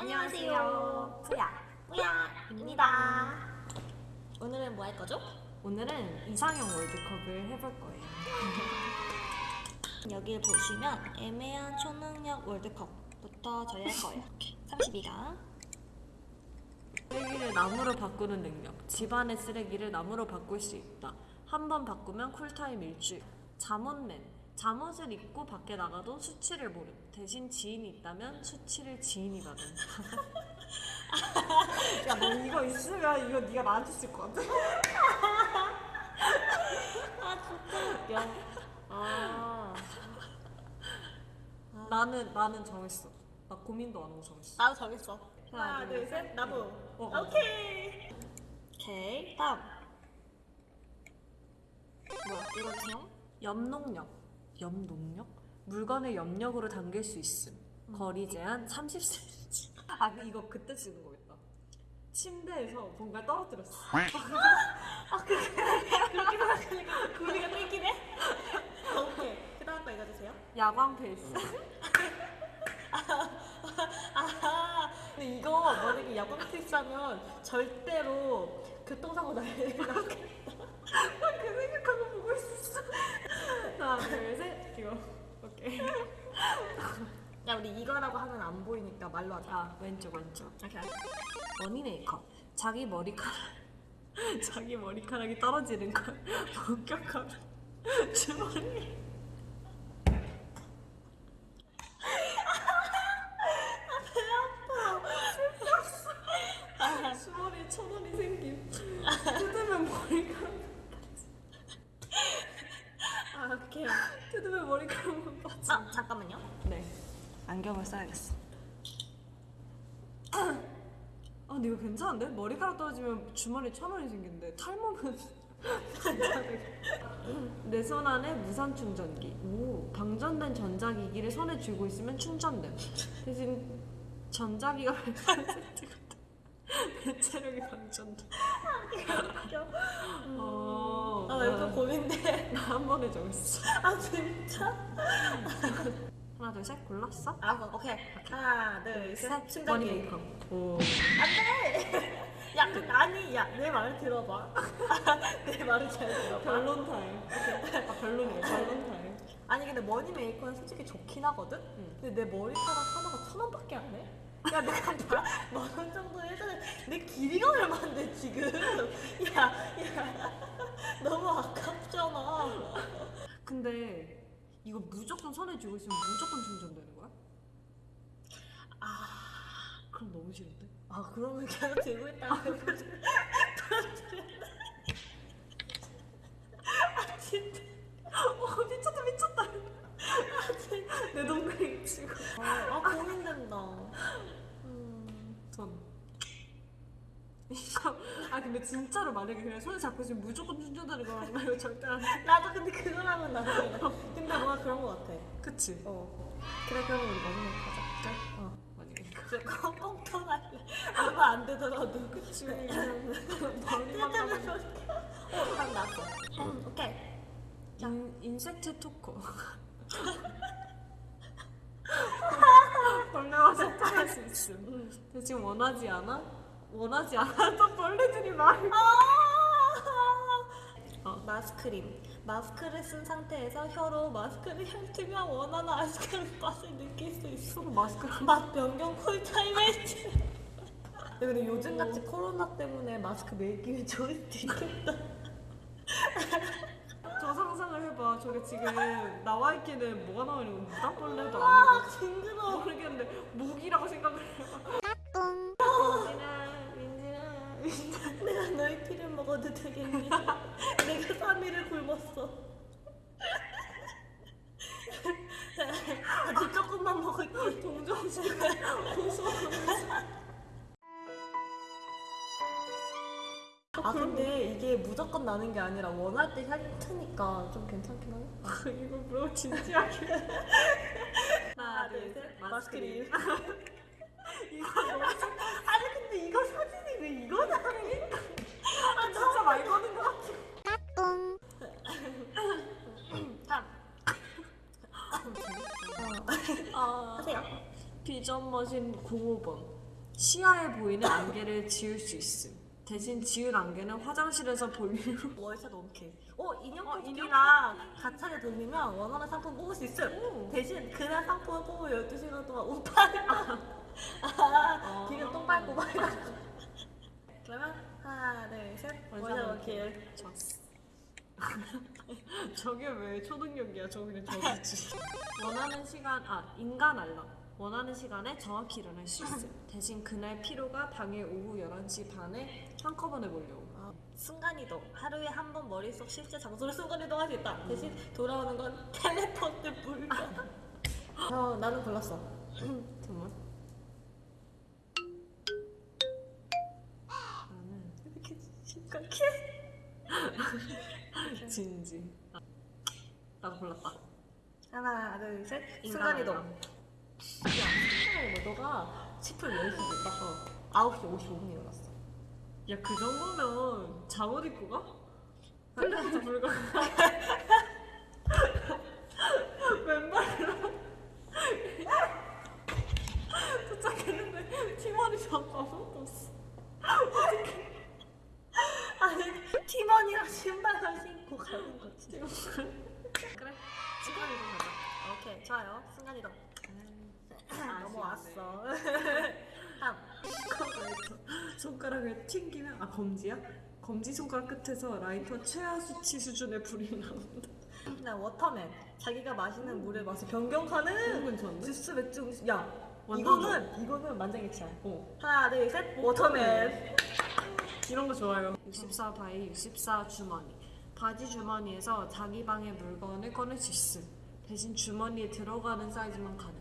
안녕하세요. 소야, 우야입니다. 오늘은 뭐 할 거죠? 오늘은 이상형 월드컵을 해볼 거예요. 여기를 보시면 애매한 초능력 월드컵부터 저희 할 거예요. 32강. 쓰레기를 나무로 바꾸는 능력. 집안의 쓰레기를 나무로 바꿀 수 있다. 한 번 바꾸면 쿨타임 일주일. 잠옷맨. 잠옷을 입고 밖에 나가도 수치를 모름. 대신 지인이 있다면 수치를 지인이 받음. 야, 너 이거 있으면 이거 네가 나한테 쓸 것 같아. 아 진짜 웃겨. 아. 나는 나는 정했어. 나 고민도 안 하고 정했어. 나도 정했어. 하나, 둘, 셋. 나도. 어, 어. 오케이. 오케이. 다음. 뭐야? 이거 정? 염농력. 염농력? 물건을 염력으로 당길 수 있음. 거리 제한 30cm. 아, 그 이거 그때 쓰는 거겠다. 침대에서 뭔가 떨어뜨렸어. 그렇게 생각하니까 구리가 땡기네. 오케이. 그 다음 거 읽어주세요. 야광 face. 아, 근데 이거 만약에 야광 face 하면 절대로 교통사고 날 일. 그 생각하고 보고 있었어. 하나, 둘, 셋. 이거. 오케이. 야 우리 이거라고 하면 안 보이니까 말로 하자. 아, 왼쪽, 왼쪽. 오케이. 머니 메이크업. 자기 머리카락. 자기 머리카락이 떨어지는 걸 목격하면 주머니. 주머니에 천 원이 생김. 뜯으면 머리카락. 아 오케이. 뜯으면 머리카락만 빠져. 아 잠깐만요. 네. 안경을 써야겠어. 아 근데 이거 괜찮은데? 머리카락 떨어지면 주머니에 천 원이 생긴데 탈모는 내손 안에 무선 충전기. 오, 방전된 전자기기를 손에 쥐고 있으면 충전됨. 대신 전자기가 배체력이 방전돼. 웃겨. 어, 아 이거 고민돼. 나 한 번에 정했어. 아 진짜? 하나 둘 셋 골랐어? 알았어. 오케이. 하나 둘셋. 메이커. 오. 안돼. 야 그, 아니 야내말 들어봐. 내 말을 잘 들어봐. 변론 타임. 아 별로네. 변론 타임. 아니 근데 money maker는 솔직히 좋긴 하거든? 응. 근데 내 머리카락 하나가 천 원밖에 안 해? 야 내가 만원 정도 해주는 내 길이가 얼마인데 지금 야야 너무 아깝잖아 근데 이거 무조건 손에 쥐고 있으면 무조건 충전되는 거야? 아, 그럼 너무 싫은데? 아 그러면 계속 들고 있다가 아 진짜 어 미쳤다 미쳤다. 내 동생 치고. 아 고민된다 음, 전. 아 근데 진짜로 만약에 그냥 손에 잡고 있으면 무조건 충전되는 이거 절대 안 해. 나도 근데 그걸 하면 나도 뭔가 그런 거 같아. 그치? 어. 그래 그러면 우리 메이커 하자. 진짜? 어. 만약에 꽁 꽁통할래 얼마 안 되더라도. 그치. 뜯으면 하면 어떡해 어 다음 나왔어. 음, 오케이. 인, insect talker 벌레와 소통할 수 있음. 근데 지금 원하지 않아? 원하지 않았던 벌레들이 많아! 어. 마스크림 마스크를 쓴 상태에서 혀로 마스크를 핥으면 원하는 아이스크림 맛을 느낄 수 있어. 서로 마스크를 맛 변경 쿨타임 헬스 근데 요즘같이 코로나 때문에 마스크 매일 끼면 좋을 수도 있겠다. 저 상상을 해봐. 저게 지금 나와 있기는 뭐가 나오는 건 무당벌레도 아 아니고. 징그러워. 모르겠는데 목이라고 생각을 해봐 피를 먹어도 되겠니? 내가 3일을 굶었어. 아주 조금만 먹을게. 동정심 고소한 아 근데 이게 무조건 나는 게 아니라 원할 때 핥으니까 좀 괜찮긴 하네. 이거 물어 진지하게 하나 둘셋 마스크림. 이거 아니 근데 이거 사진이 왜 이거 나네? 2점 머신 05번 시야에 보이는 안개를 지울 수 있음. 대신 지울 안개는 화장실에서 볼일로 월세 넘게 어 인형 어, 뽑기랑 가차를 돌리면 원하는 상품 뽑을 수 있음. 대신 그날 상품을 뽑으면 12시간 동안 운파를 아, 기름 똥 밟고 막 그러면 하나 둘셋. 월세 넘게 저게 왜 초능력이야? 저 그냥 저기지. 원하는 시간, 아 인간 알람. 원하는 시간에 정확히 일어날 수 있음. 대신 그날 피로가 당일 오후 11시 반에 한꺼번에 몰려옴. 아, 순간이동. 하루에 한 번 머릿속 실제 장소를 순간이동할 수 있다. 대신 돌아오는 건 텔레포트 불가. 어, 나는 골랐어. 정말? 나는 이렇게 심각해? 진지. 아, 나도 골랐다. 하나, 둘, 셋. 인간 순간이동. 야, 순간이동. 너가 10분 10시 딱 어, 9시 55분에 일어났어. 야, 그 정도면 잠옷 입고 가? 텔레포트 불가. 왼발로. 도착했는데 팀원이 아무것도 없어. 아니, 팀원이랑 신발을 신고 가는 거지. 그래. 시간이 좀 가자. 오케이, 좋아요. 순간 이동. 아쉽네. 넘어왔어. 다음. 손가락을 튕기면 아 검지야? 검지 손가락 끝에서 라이터 최하 수치 수준의 불이 나온다. 나 waterman. 자기가 마시는 물의 맛을 변경하는 괜찮은데? 주스 맥주 음식. 야, 완전 이거는 이거는 만장일치야. 어. 하나, 둘, 셋. waterman. 이런 거 좋아요. 64 by 64 주머니. 바지 주머니에서 자기 방의 물건을 꺼낼 수 있음. 대신 주머니에 들어가는 사이즈만 가능.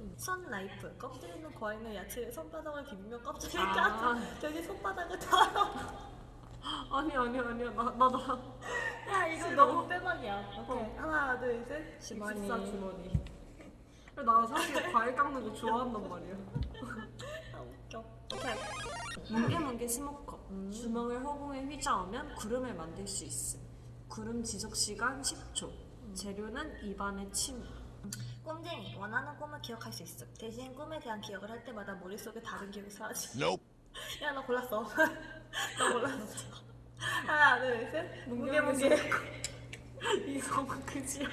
아. 손 나이프. 껍질 있는 과일이나 야채를 손바닥을 비비면 껍질을 아. 까서 대신 손바닥을 털어. 아니 아니 아니야 나 나 나. 야, 이거. 너무 빼박이야. 오케이. 하나, 둘, 셋. 주머니. 64 주머니. 나 사실 과일 깎는 거 좋아한단 말이야. 아, 웃겨. 오케이. 뭉게뭉게 스모커. 음. 주먹을 허공에 휘저으면 구름을 만들 수 있음. 구름 지속 시간 10초. 재료는 입안의 침. 꿈쟁이. 원하는 꿈을 기억할 수 있어. 대신 꿈에 대한 기억을 할 때마다 머릿속에 다른 기억이 사라지. Nope. 야, 나 골랐어. 나 골랐어. 하나, 둘, 셋. 무게, 무게. 이거 그지야.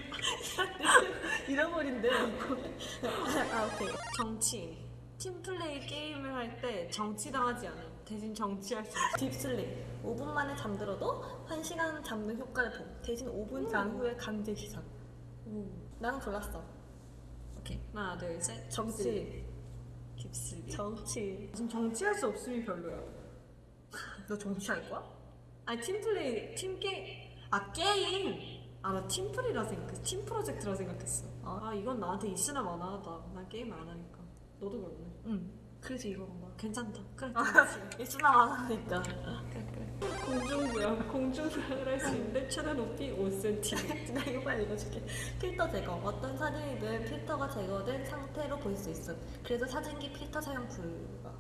잃어버린대. 아, 오케이. 정치인. 팀플레이 게임을 할 때 정치당하지 않음. 대신 정치할 수 있음. 딥슬립. 5분 만에 잠들어도 1시간 잠든 효과를 봄. 대신 5분 잔 후에 강제 시작. 나는 골랐어. 오케이. 하나, 둘, 셋. 정치. 깁슬리. 정치. 지금 정치할 수 없음이 별로야. 너 정치할 거야? 아니 팀플레이, 팀 게임. 아 게임. 아나 팀플이라 생각, 팀 프로젝트라 생각했어. 어? 아 이건 나한테 있으나 마나하다. 난 게임 안 하니까. 너도 그렇네. 응. 그래서 이거 봐. 괜찮다. 그래. 있으나 안 하니까. 그래 그래. 공중부양. 공중부양을 할 수 있는데 최대 높이 5cm. 나 이거 빨리 읽어줄게. 필터 제거. 어떤 사진이든 필터가 제거된 상태로 볼 수 있음. 그래서 사진기 필터 사용 불가.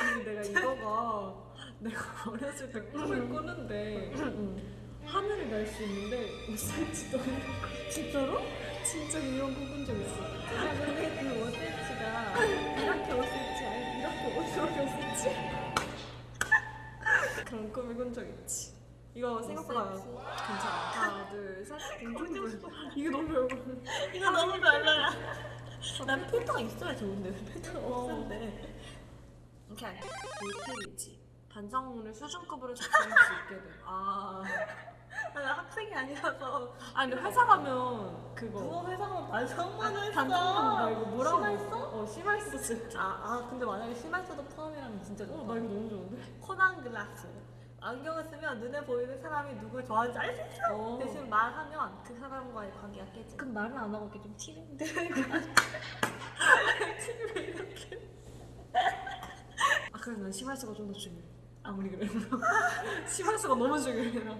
아니 내가 이거가 내가 어렸을 때 꿈을 꾸는데 하늘을 날 수 있는데 5cm 넘는 진짜로? 진짜 이런 꿈꾼 적 있어. 야, 근데 그 5cm가 이렇게 5cm 이렇게 5cm. 그런 꿈을 꾼적 있지. 이거 생각보다 5cm. 괜찮아. 하나, 둘, 셋. 공중부. 이게 너무 별거. 이거 너무 별로야. 난 필터가 있어야 좋은데 왜 필터가 어. 없는데. 오케이. 모텔이지. 반성문을 수준급으로 작성할 수 있게 돼. 아. 아, 나 학생이 아니라서 아니 근데 회사 가면 그거. 누가 회사 가면 반성문 했어. 반성문 말고 뭐라고? 심할서? 어 심할서 진짜. 아, 아 근데 만약에 심할서도 포함이라면 진짜 좋다. 어나 이거 너무 좋은데. 코난 글라스. 안경을 쓰면 눈에 보이는 사람이 누굴 좋아하는지 알 수 있어. 어. 대신 말하면 그 사람과의 관계가 깨지. 그럼 말을 안 하고 이렇게 좀 티는데. 아 그래 난 심할서가 좀 더 중요해. 아무리 그래도 심할서가 너무 중요해. 나.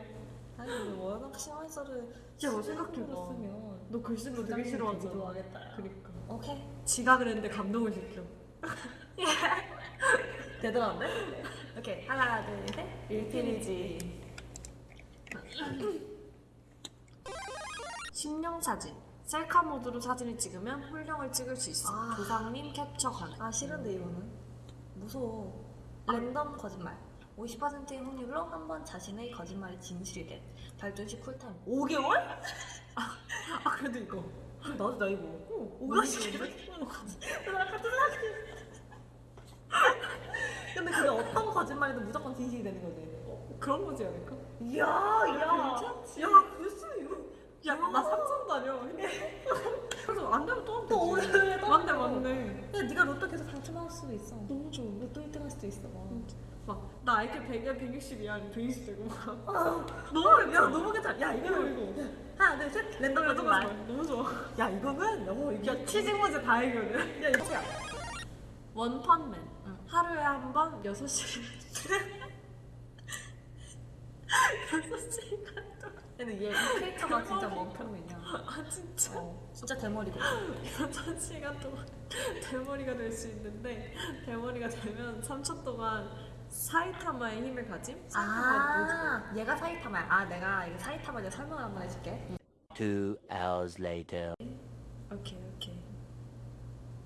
아니 근데 워낙 심할서를 야, 뭐 생각해봐. 쓰면 너 글쓰는 거 되게 싫어하잖아. 좋아하겠다. 야. 그니까. 오케이. 지가 그랬는데 감동을 시켜. 대단한데? 오케이 하나 둘 셋. 일필이지. 신령 사진. 셀카 모드로 사진을 찍으면 훌령을 찍을 수 있어. 아. 조상님 캡처 가능. 아 싫은데 이거는. 무서워. 랜덤 거짓말. 50%의 확률로 한 번 자신의 거짓말이 진실이 된 발전시 쿨타임. 5개월? 아 그래도 이거. 나도 나 이거 어, 너무 5개월 나 같은 생각이 근데 그게 어떤 거짓말이도 무조건 진실이 되는 거지. 그런 거지 않을까? 이야 야. 괜찮지? 야 글쎄 이거. 야나 삼성 다녀. 그래서 안 되면 또 하면 또 되지. 또 맞네. 맞네. 야 네가 로또 계속 당첨할 수도 있어. 너무 좋아. 로또 1등 할 수도 있어. 막 나 IQ 100이야 160이야 120 되고 막. 아, 너무 야 너무 괜찮아. 야 이거 이거 하나 둘셋. 랜덤 거짓말 너무 좋아. 야 이거는 어 이게 야 치즈 문제 다 해결돼 야 이거야? 원펀맨. 응. 하루에 한 번 6시간. 6시간 근데 얘이 캐릭터가 진짜 멍청이냐 아 진짜? 어 진짜 대머리고 6시간 동안 대머리가 될 수 있는데 대머리가 되면 3초 동안 사이타마의 힘을 가짐? 사이타마의 모든 아 얘가 사이타마야 아 내가 이거 사이타마 내가 설명을 한번 해줄게. Two hours later. 오케이 오케이.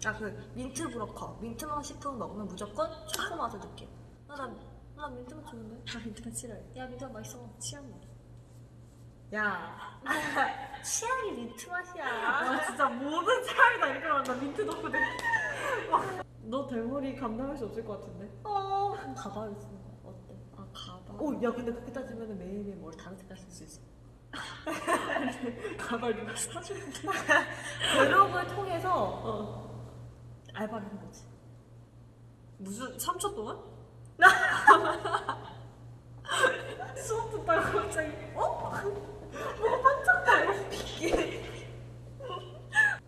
아그 mint broker. 민트맛 식품 먹으면 무조건 초코 맛을 느껴 나나 나 민트맛 좋은데? 아 일단 싫어요 야 민트맛 맛있어. 취향 나야 취향이 민트 맛이야. 아 진짜 모든 사람이 다 이렇게 말한다. 민트 내. 너 대머리 감당할 수 없을 것 같은데? 어 가발을 쓰는 거야 어때? 아 가발? 오 야 근데 그렇게 따지면 매일매일 머리 다른 색깔 쓸 수 있어. 가발 누가 사주는데 블로그를 통해서 어 알바를 한 거지. 무슨 3초 동안? 수업 듣다가 갑자기 어? 뭐가 반짝거려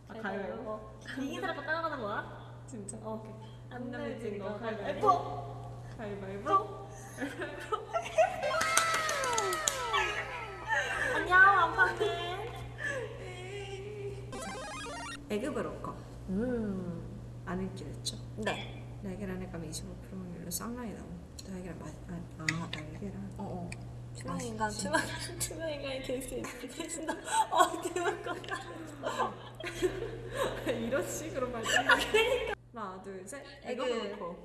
아 가위바위보 이긴 사람 거 따라가는 거야? 진짜? 어 오케이. 안 내면 거 가위바위보. 예뻐 가위바위보 안녕 안판맨 에그 브로커 음 안 읽기랬죠? 네. 날계란에 가면 25% 확률로 쌍라이 나옴 날계란 맛.. 아, 아 날계란 어어. 투명 인간, 투명, 투명 인간이 될 수 있다. 어, 투명 거다. 이런 식으로 말씀 하나 둘셋 egg. broker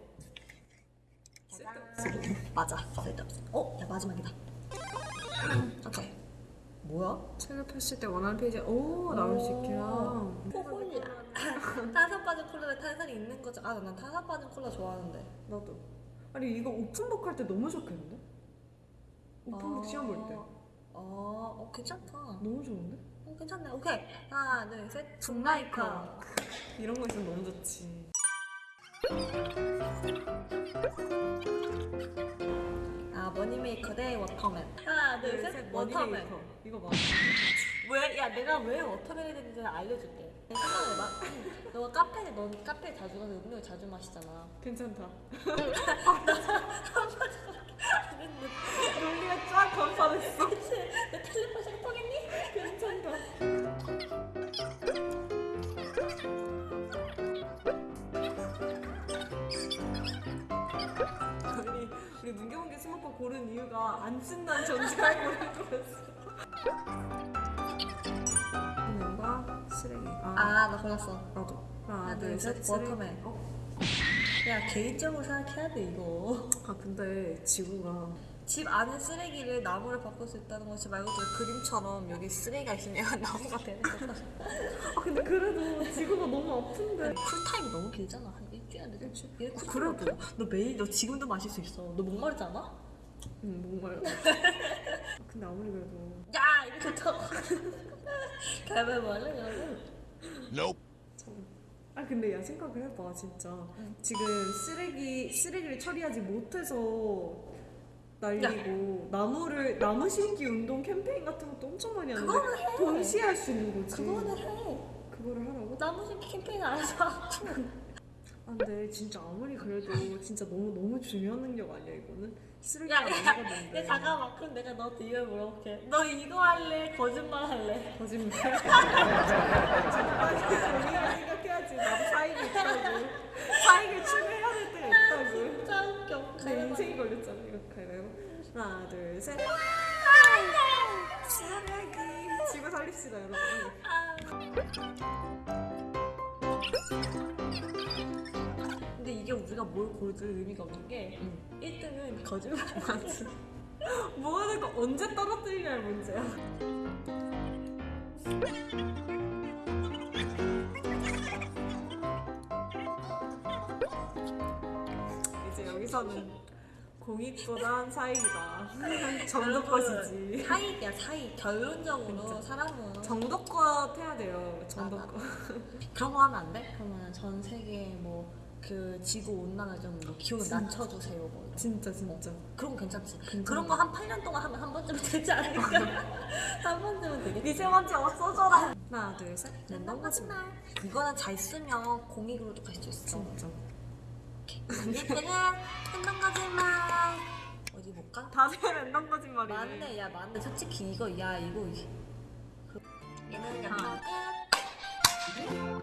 맞아. 쓸데없어. 어, 야 마지막이다. 오케이. 뭐야? 펼칠 때 원하는 페이지에 오 나올 수 있게요 포홀리야. 탄산 빠진 콜라에 탄산이 있는 거죠. 아, 난 탄산 빠진 콜라 좋아하는데. 나도 아니 이거 오픈북 할 때 너무 좋겠는데? 오픈북 시험 볼때 아, 어, 괜찮다. 너무 좋은데? 어, 괜찮네. 오케이. 하나, 둘, 셋. book liker. 이런 거 있으면 너무 좋지 대 waterman. 하나, 둘, 셋. waterman. 이거 맞아 왜? 야 내가 왜 워터멜이 되는지 알려줄게 생각해봐 너가 카페에 넌 카페에 자주 가서 음료 자주 마시잖아 괜찮다 논리가 쫙 건설했어 내 텔레파시가 통했 스마트 고른 이유가 안 쓴다는 고른 거였어. 분명과 쓰레기. 아, 아나 골랐어. 나도. 하나, 하나 둘, 셋. 둘셋 waterman. 야 개인적으로 생각해야 돼 이거. 아 근데 지구가. 집 안에 쓰레기를 나무로 바꿀 수 있다는 것이 말 그대로 그림처럼 여기 쓰레기가 있으면 나무가 되는 거다. 아 근데 그래도 지구가 너무 아픈데. cool time이 너무 길잖아. 한 일주일 안돼 일주일? 얘 cool time 그래도. 너 매일 너 지금도 마실 수 있어. 너 목마르지 않아? 응 목말라 아, 근데 아무리 그래도 야 이렇게 더 가위바위보 할래 여러분? Nope. 아 근데 야 생각을 해봐 진짜 응. 지금 쓰레기 쓰레기를 처리하지 못해서 날리고 나무를 나무 심기 운동 캠페인 같은 것도 엄청 많이 하는데 그거는. 동시에 할 수 있는 거지 그거는 해 그거를 하라고? 나무 심기 캠페인 알아서 아 근데 진짜 아무리 그래도 진짜 너무 너무 중요한 능력 아니야 이거는? 쓰레기가 야, 야, 야 잠깐만. 그럼 내가 너한테 이걸 물어볼게. 너 이거 할래? 거짓말 할래? 거짓말. 우리가 생각해야지. 나도 사익이 있다고. 사익을 추구해야 될 때가 있다고. 진짜 웃겨. 내 인생이 걸렸잖아 이거 가위바위보 하나 둘셋. 쓰레기 지구 살립시다 여러분. 이게 우리가 뭘 고를 의미가 없는 게 1등은 거짓말 맞지. 뭐 하는 거 언제 떨어뜨리냐의 문제야. 이제 여기서는 공익보단 사익이다. 정도껏이지. 사익이야 사익 결론적으로 사람은 정도껏 해야 돼요. 정도껏. 그런 거 하면 안 돼? 그러면 전 세계 뭐 그 지구 온난화 좀뭐 기온을 낮춰주세요 뭐. 진짜 진짜. 그런 거 괜찮지? 그런 거 한 8년 동안 하면 한 번쯤은 되지 않을까? 한 번쯤은 되겠지? 미세먼지 없어져라. 하나 둘 셋. 랜덤 거짓말 이거는 잘 쓰면 공익으로도 갈 수 있어 진짜. 이때는 랜덤 거짓말 어디 볼까? 다들 랜덤 거짓말이네. 맞네 야 맞네 솔직히 이거 야 이거 이- 그- 얘는 아. 랜덤 끝